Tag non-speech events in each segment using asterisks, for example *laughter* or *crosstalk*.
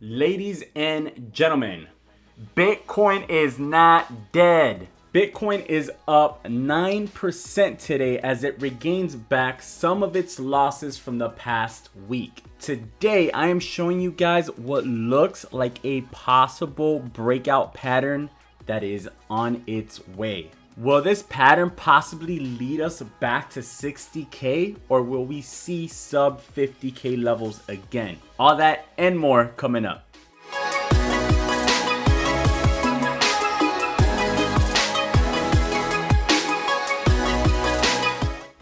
Ladies and gentlemen, Bitcoin is not dead. Bitcoin is up 9% today as it regains back some of its losses from the past week. Today, I am showing you guys what looks like a possible breakout pattern that is on its way. Will this pattern possibly lead us back to 60k or will we see sub 50k levels again? All that and more coming up.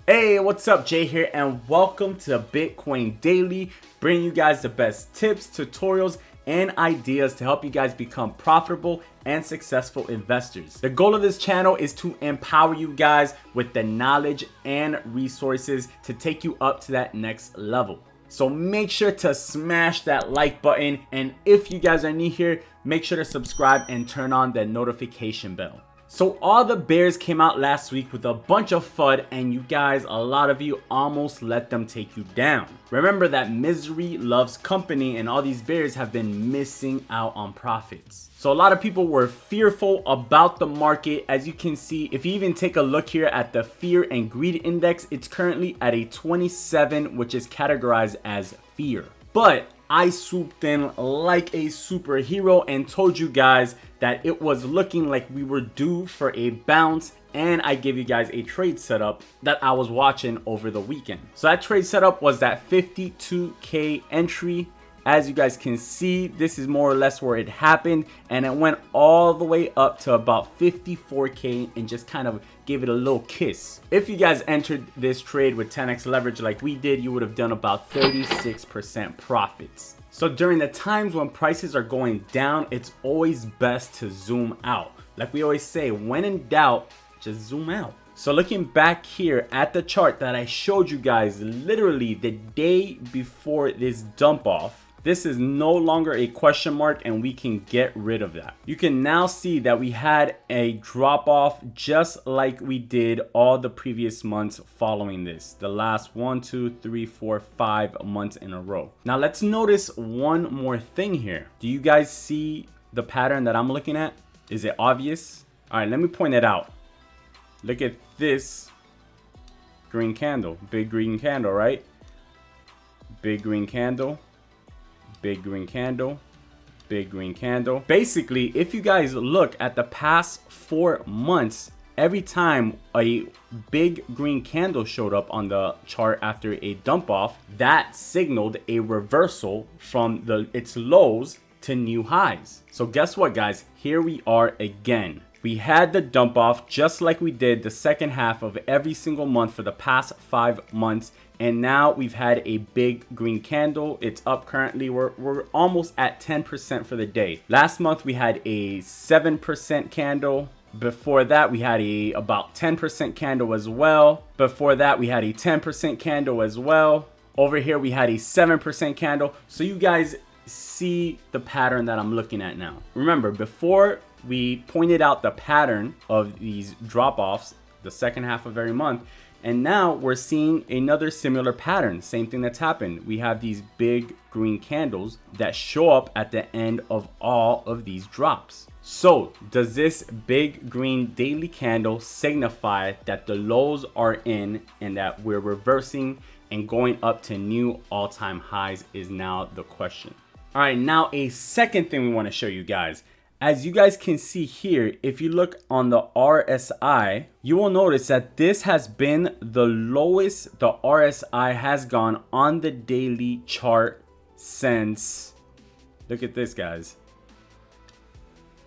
Hey, what's up? Jay here and welcome to Bitcoin Daily, bringing you guys the best tips, tutorials, and ideas to help you guys become profitable and successful investors. The goal of this channel is to empower you guys with the knowledge and resources to take you up to that next level. So make sure to smash that like button and if you guys are new here, make sure to subscribe and turn on the notification bell. So all the bears came out last week with a bunch of FUD and you guys, a lot of you almost let them take you down. Remember that misery loves company and all these bears have been missing out on profits. So a lot of people were fearful about the market. As you can see, if you even take a look here at the fear and greed index, it's currently at a 27, which is categorized as fear. But I swooped in like a superhero and told you guys that it was looking like we were due for a bounce and I gave you guys a trade setup that I was watching over the weekend. So that trade setup was that 52k entry as you guys can see, this is more or less where it happened and it went all the way up to about 54k and just kind of gave it a little kiss. If you guys entered this trade with 10x leverage like we did, you would have done about 36% profits. So during the times when prices are going down, it's always best to zoom out. Like we always say, when in doubt, just zoom out. So looking back here at the chart that I showed you guys literally the day before this dump off, this is no longer a question mark and we can get rid of that. You can now see that we had a drop off just like we did all the previous months following this. The last one, two, three, four, five months in a row. Now let's notice one more thing here. Do you guys see the pattern that I'm looking at? Is it obvious? All right, let me point it out. Look at this green candle, big green candle, right? Big green candle, big green candle, big green candle. Basically, if you guys look at the past four months, every time a big green candle showed up on the chart after a dump off, that signaled a reversal from the its lows to new highs. So guess what guys, here we are again. We had the dump off just like we did the second half of every single month for the past five months. And now we've had a big green candle. It's up currently. We're, we're almost at 10% for the day. Last month we had a 7% candle. Before that we had a about 10% candle as well. Before that we had a 10% candle as well. Over here we had a 7% candle. So you guys see the pattern that I'm looking at now. Remember before we pointed out the pattern of these drop-offs the second half of every month and now we're seeing another similar pattern, same thing that's happened. We have these big green candles that show up at the end of all of these drops. So does this big green daily candle signify that the lows are in and that we're reversing and going up to new all-time highs is now the question. All right, now a second thing we wanna show you guys as you guys can see here, if you look on the RSI, you will notice that this has been the lowest the RSI has gone on the daily chart since, look at this guys,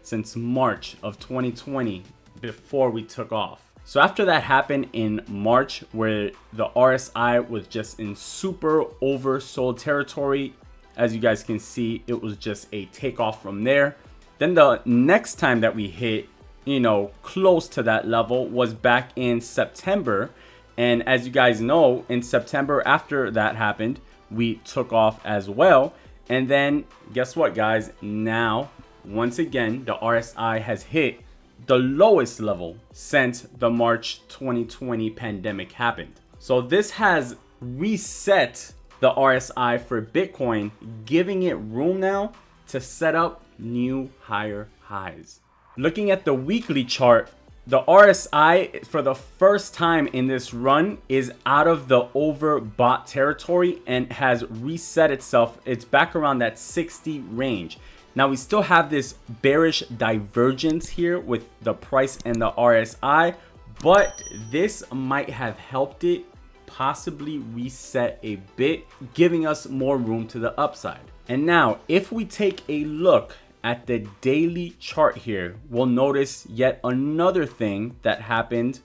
since March of 2020 before we took off. So after that happened in March where the RSI was just in super oversold territory, as you guys can see, it was just a takeoff from there. Then the next time that we hit, you know, close to that level was back in September. And as you guys know, in September after that happened, we took off as well. And then guess what, guys? Now, once again, the RSI has hit the lowest level since the March 2020 pandemic happened. So this has reset the RSI for Bitcoin, giving it room now to set up new higher highs. Looking at the weekly chart, the RSI for the first time in this run is out of the overbought territory and has reset itself. It's back around that 60 range. Now we still have this bearish divergence here with the price and the RSI, but this might have helped it possibly reset a bit, giving us more room to the upside. And now if we take a look at the daily chart here, we'll notice yet another thing that happened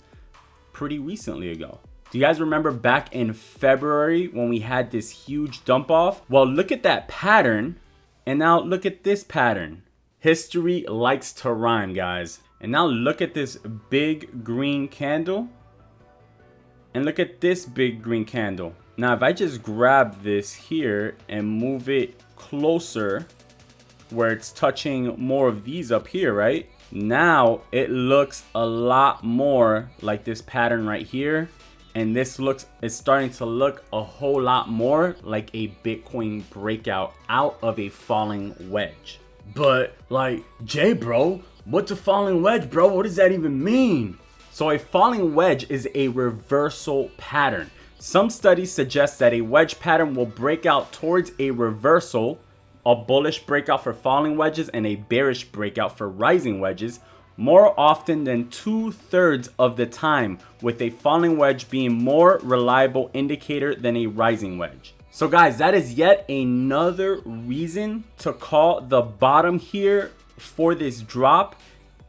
pretty recently ago. Do you guys remember back in February when we had this huge dump off? Well, look at that pattern. And now look at this pattern. History likes to rhyme, guys. And now look at this big green candle. And look at this big green candle. Now, if I just grab this here and move it closer where it's touching more of these up here, right? Now it looks a lot more like this pattern right here. And this looks, is starting to look a whole lot more like a Bitcoin breakout out of a falling wedge. But like, Jay bro, what's a falling wedge bro? What does that even mean? So a falling wedge is a reversal pattern. Some studies suggest that a wedge pattern will break out towards a reversal a bullish breakout for falling wedges and a bearish breakout for rising wedges more often than two-thirds of the time with a falling wedge being more reliable indicator than a rising wedge. So guys, that is yet another reason to call the bottom here for this drop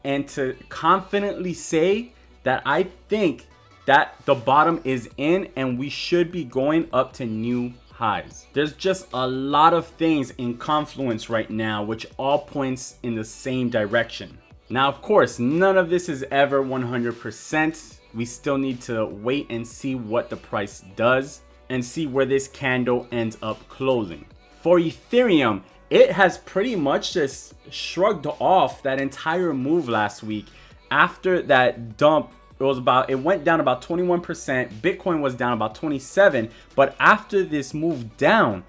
and to confidently say that I think that the bottom is in and we should be going up to new highs. There's just a lot of things in confluence right now which all points in the same direction. Now of course none of this is ever 100%. We still need to wait and see what the price does and see where this candle ends up closing. For Ethereum, it has pretty much just shrugged off that entire move last week after that dump it was about it went down about 21% bitcoin was down about 27 but after this move down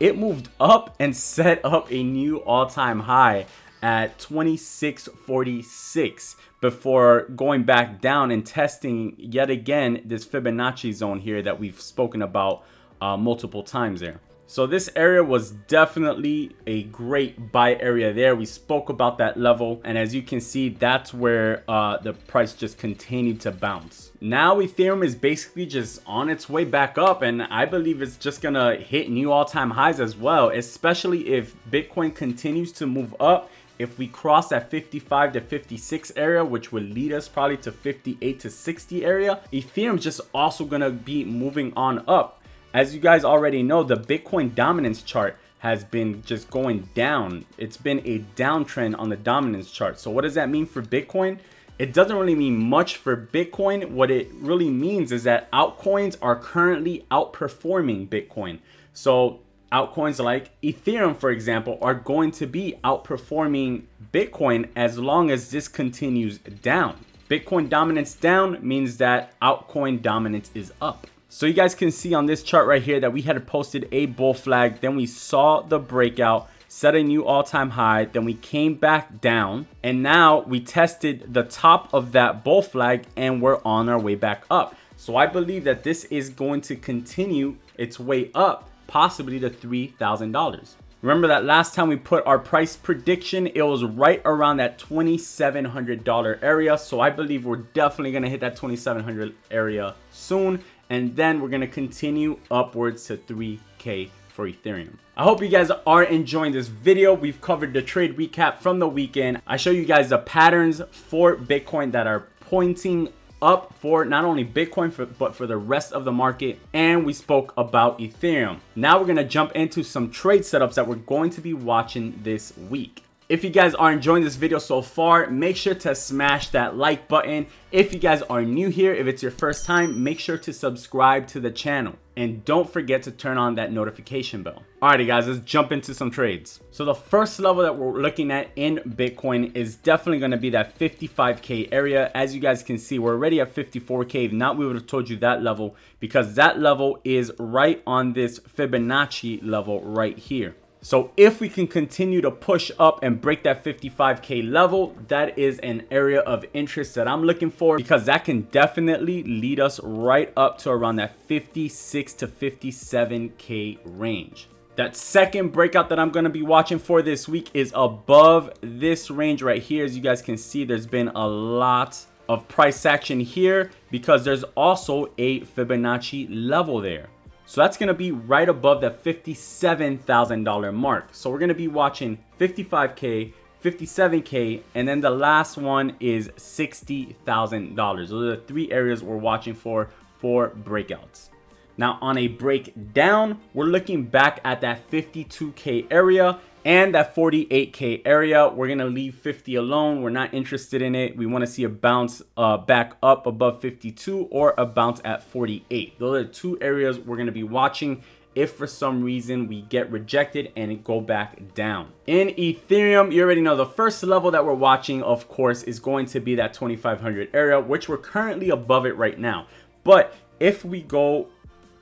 it moved up and *laughs* set up a new all-time high at 2646 before going back down and testing yet again this Fibonacci zone here that we've spoken about uh, multiple times there. So this area was definitely a great buy area there. We spoke about that level. And as you can see, that's where uh, the price just continued to bounce. Now Ethereum is basically just on its way back up. And I believe it's just going to hit new all-time highs as well, especially if Bitcoin continues to move up if we cross that 55 to 56 area which would lead us probably to 58 to 60 area ethereum just also gonna be moving on up as you guys already know, the Bitcoin dominance chart has been just going down. It's been a downtrend on the dominance chart. So what does that mean for Bitcoin? It doesn't really mean much for Bitcoin. What it really means is that altcoins are currently outperforming Bitcoin. So altcoins like Ethereum, for example, are going to be outperforming Bitcoin as long as this continues down. Bitcoin dominance down means that altcoin dominance is up. So you guys can see on this chart right here that we had posted a bull flag. Then we saw the breakout, set a new all-time high. Then we came back down. And now we tested the top of that bull flag and we're on our way back up. So I believe that this is going to continue its way up, possibly to $3,000. Remember that last time we put our price prediction, it was right around that $2,700 area. So I believe we're definitely going to hit that 2,700 area soon and then we're going to continue upwards to 3k for Ethereum. I hope you guys are enjoying this video. We've covered the trade recap from the weekend. I show you guys the patterns for Bitcoin that are pointing up for not only Bitcoin, for, but for the rest of the market. And we spoke about Ethereum. Now we're going to jump into some trade setups that we're going to be watching this week. If you guys are enjoying this video so far, make sure to smash that like button. If you guys are new here, if it's your first time, make sure to subscribe to the channel. And don't forget to turn on that notification bell. Alrighty guys, let's jump into some trades. So the first level that we're looking at in Bitcoin is definitely going to be that 55k area. As you guys can see, we're already at 54k. If not, we would have told you that level because that level is right on this Fibonacci level right here. So if we can continue to push up and break that 55K level, that is an area of interest that I'm looking for because that can definitely lead us right up to around that 56 to 57K range. That second breakout that I'm going to be watching for this week is above this range right here. As you guys can see, there's been a lot of price action here because there's also a Fibonacci level there. So that's going to be right above the $57,000 mark. So we're going to be watching 55K, 57K, and then the last one is $60,000. Those are the three areas we're watching for for breakouts. Now on a breakdown, we're looking back at that 52K area and that 48k area we're gonna leave 50 alone. We're not interested in it. We want to see a bounce uh, back up above 52 or a bounce at 48 those are two areas we're going to be watching if for some reason we get rejected and go back down. In ethereum you already know the first level that we're watching of course is going to be that 2500 area which we're currently above it right now. But if we go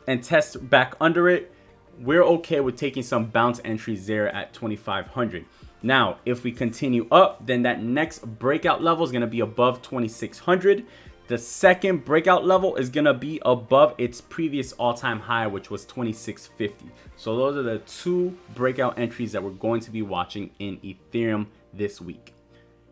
and test back under it we're okay with taking some bounce entries there at 2500 now if we continue up then that next breakout level is going to be above 2600 the second breakout level is going to be above its previous all-time high which was 2650 so those are the two breakout entries that we're going to be watching in ethereum this week.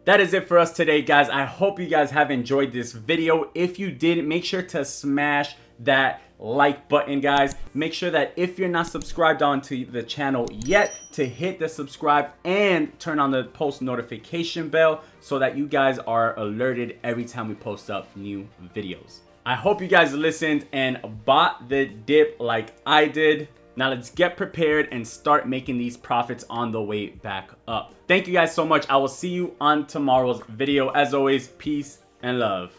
That is it for us today guys. I hope you guys have enjoyed this video. If you did make sure to smash that like button guys. Make sure that if you're not subscribed onto the channel yet to hit the subscribe and turn on the post notification bell so that you guys are alerted every time we post up new videos. I hope you guys listened and bought the dip like i did. Now let's get prepared and start making these profits on the way back up. Thank you guys so much. I will see you on tomorrow's video. As always peace and love